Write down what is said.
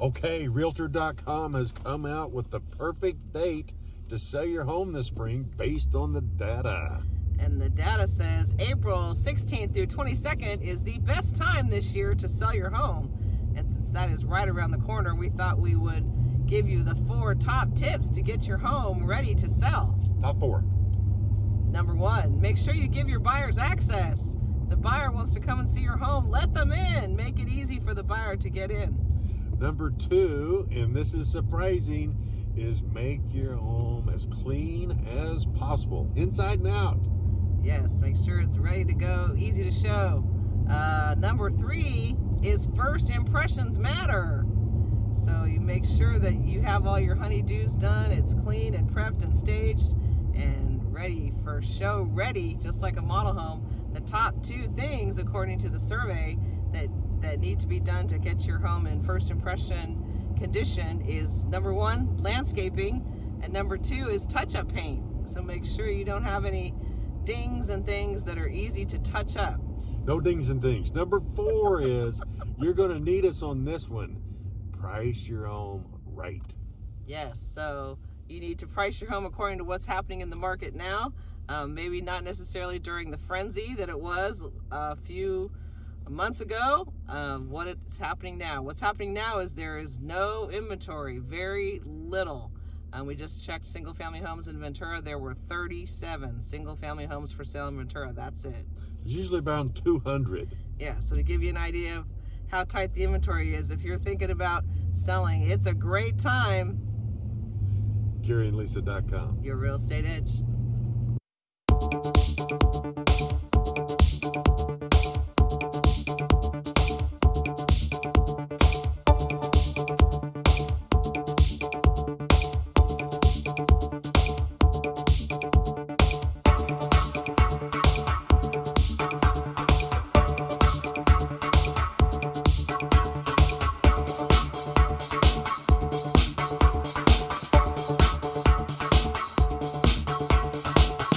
Okay, Realtor.com has come out with the perfect date to sell your home this spring based on the data. And the data says April 16th through 22nd is the best time this year to sell your home. And since that is right around the corner, we thought we would give you the four top tips to get your home ready to sell. Top four. Number one, make sure you give your buyers access. The buyer wants to come and see your home, let them in. Make it easy for the buyer to get in. Number two, and this is surprising, is make your home as clean as possible, inside and out. Yes, make sure it's ready to go, easy to show. Uh, number three is first impressions matter. So you make sure that you have all your honeydews done, it's clean and prepped and staged and ready for show ready, just like a model home. The top two things, according to the survey, that, that need to be done to get your home in first impression condition is number one, landscaping, and number two is touch-up paint. So make sure you don't have any dings and things that are easy to touch up. No dings and things. Number four is you're going to need us on this one. Price your home right. Yes, so you need to price your home according to what's happening in the market now. Um, maybe not necessarily during the frenzy that it was a few months ago, um, what is happening now. What's happening now is there is no inventory, very little. Um, we just checked single family homes in Ventura. There were 37 single family homes for sale in Ventura. That's it. It's usually around 200. Yeah, so to give you an idea of how tight the inventory is, if you're thinking about selling, it's a great time. GaryandLisa.com. Your real estate edge.